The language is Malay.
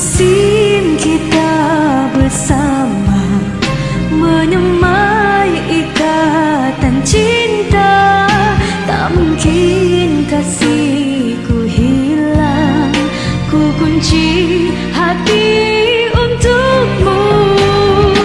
musim kita bersama menyemai ikatan cinta. Tak mungkin kasihku hilang ku kunci